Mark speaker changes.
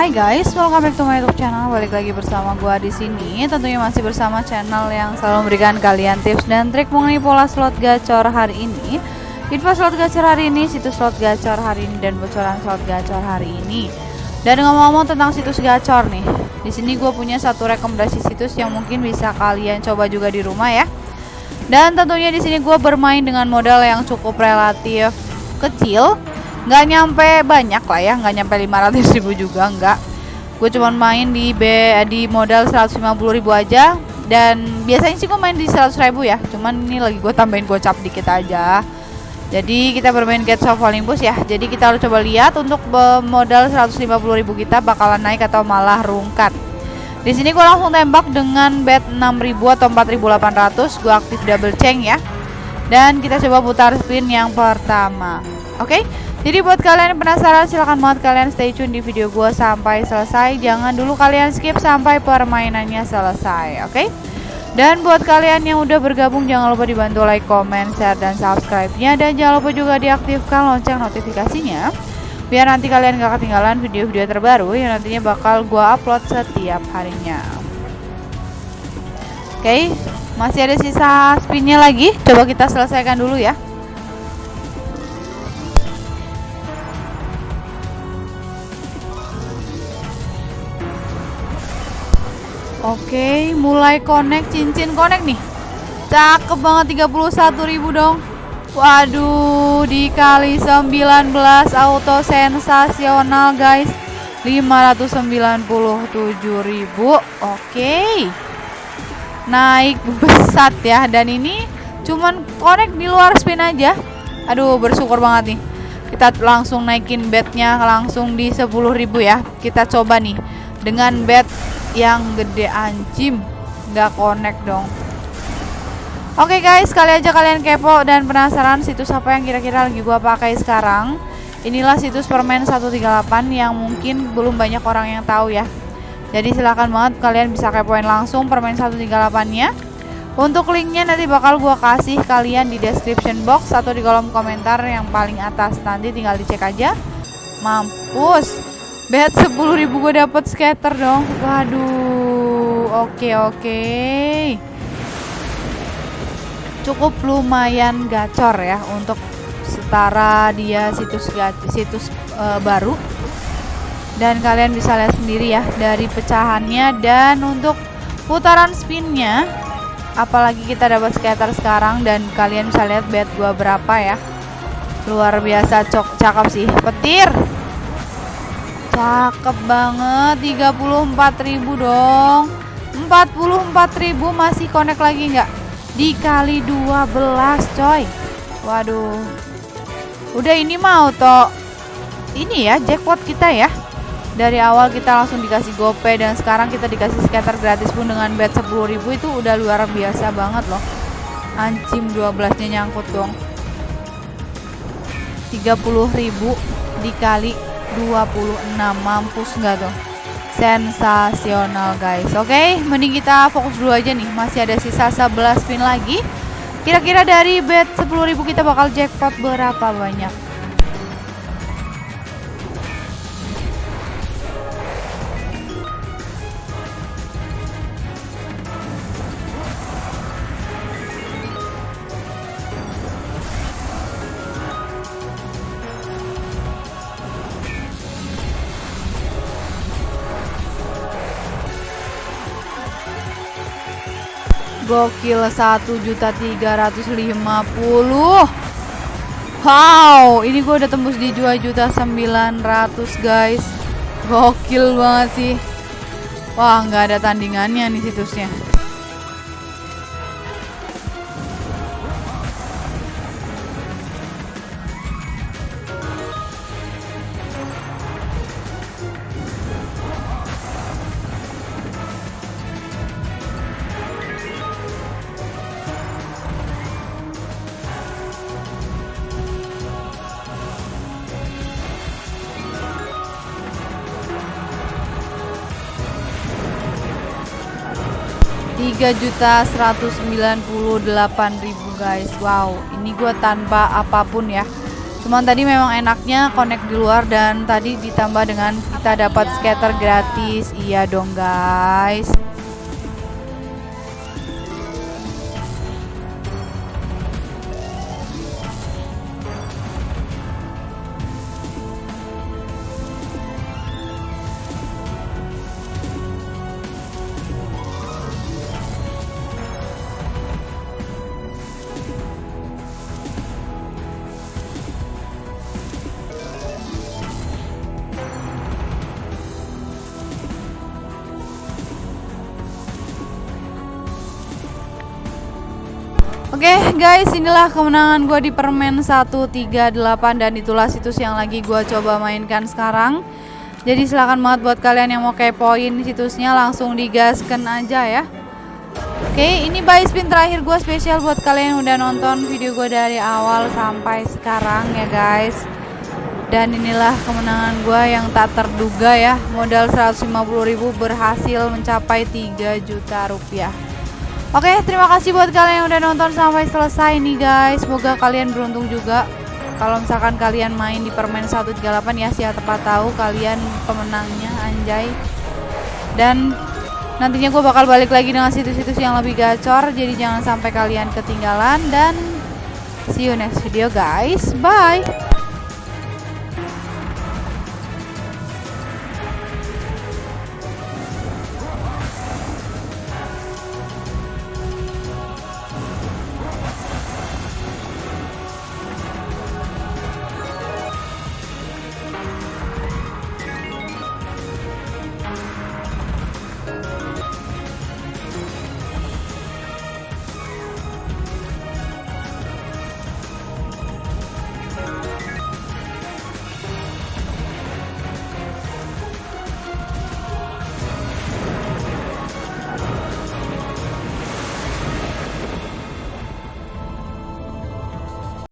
Speaker 1: Hai guys, welcome back to my YouTube channel. Balik lagi bersama gua di sini. Tentunya masih bersama channel yang selalu memberikan kalian tips dan trik mengenai pola slot gacor hari ini. Info slot gacor hari ini, situs slot gacor hari ini dan bocoran slot gacor hari ini. Dan ngomong-ngomong tentang situs gacor nih, di sini gue punya satu rekomendasi situs yang mungkin bisa kalian coba juga di rumah ya. Dan tentunya di sini gue bermain dengan modal yang cukup relatif kecil nggak nyampe banyak lah ya nggak nyampe 500 ribu juga nggak. Gue cuma main di B, di modal 150 ribu aja. Dan biasanya sih gue main di 100 ribu ya cuman ini lagi gue tambahin gocap dikit aja. Jadi kita bermain get soft Olympus ya. Jadi kita harus coba lihat untuk modal 150 ribu kita bakalan naik atau malah rungkat. Di sini gue langsung tembak dengan bet 6000 atau 4800 gue aktif double chain ya. Dan kita coba putar spin yang pertama. Oke? okay? Jadi buat kalian yang penasaran silahkan banget kalian stay tune di video gue sampai selesai. Jangan dulu kalian skip sampai permainannya selesai oke? Okay? Dan buat kalian yang udah bergabung jangan lupa dibantu like, comment, share, dan subscribe-nya. Dan jangan lupa juga diaktifkan lonceng notifikasinya. Biar nanti kalian gak ketinggalan video-video terbaru yang nantinya bakal gue upload setiap harinya. Oke, okay, masih ada sisa spinnya lagi? Coba kita selesaikan dulu ya Oke, mulai connect cincin connect nih. Cakep banget 31.000 dong. Waduh, dikali 19 auto sensasional guys. 597.000. Oke. Naik besar ya dan ini cuman connect di luar spin aja. Aduh, bersyukur banget nih. Kita langsung naikin bednya langsung di 10.000 ya. Kita coba nih dengan bed yang gede anjim nggak connect dong Oke okay guys, kali aja kalian kepo dan penasaran situs apa yang kira-kira lagi gua pakai sekarang. Inilah situs permen 138 yang mungkin belum banyak orang yang tahu ya. Jadi silahkan banget kalian bisa kepoin langsung permen 138-nya. Untuk linknya nanti bakal gua kasih kalian di description box atau di kolom komentar yang paling atas. Nanti tinggal dicek aja. Mampus. Bet 10 ribu gue dapet scatter dong. Waduh. Oke, oke. Cukup lumayan gacor ya untuk setara dia situs situs uh, baru. Dan kalian bisa lihat sendiri ya dari pecahannya dan untuk putaran spinnya apalagi kita dapat scatter sekarang dan kalian bisa lihat bet gua berapa ya luar biasa cok cakep sih petir Cakep banget 34.000 dong. 44.000 masih connect lagi nggak? Dikali 12 coy. Waduh. Udah ini mau toh ini ya jackpot kita ya. Dari awal kita langsung dikasih gopay dan sekarang kita dikasih scatter gratis pun dengan bet 10.000 itu udah luar biasa banget loh. Ancim 12 nya nyangkut dong. 30.000 dikali 26 mampus nggak tuh sensasional guys. Oke okay, mending kita fokus dulu aja nih. Masih ada sisa 11 spin lagi. Kira-kira dari bet 10.000 kita bakal jackpot berapa banyak Gokil 1.350 Wow Ini gue udah tembus di 2.900 guys. Gokil banget sih. Wah nggak ada tandingannya nih situsnya 3.198.000 guys. Wow ini gue tanpa apa pun ya. Cuman tadi memang enaknya connect di luar dan tadi ditambah dengan kita dapat scatter gratis. Iya dong guys Oke okay, guys, inilah kemenangan gue di permen 138 dan itulah situs yang lagi gue coba mainkan sekarang. Jadi silahkan banget buat kalian yang mau kepoin situsnya langsung digaskan aja ya. Oke, okay, ini buy spin terakhir gue spesial buat kalian yang udah nonton video gue dari awal sampai sekarang ya guys. Dan inilah kemenangan gue yang tak terduga ya. Modal 150.000 berhasil mencapai 3 juta rupiah. Oke, terima kasih buat kalian yang udah nonton sampai selesai nih guys. Semoga kalian beruntung juga. Kalau misalkan kalian main di permen 138 ya siapa tepat tahu kalian pemenangnya anjay. Dan nantinya gue bakal balik lagi dengan situs-situs yang lebih gacor. Jadi jangan sampai kalian ketinggalan dan see you next video guys. Bye.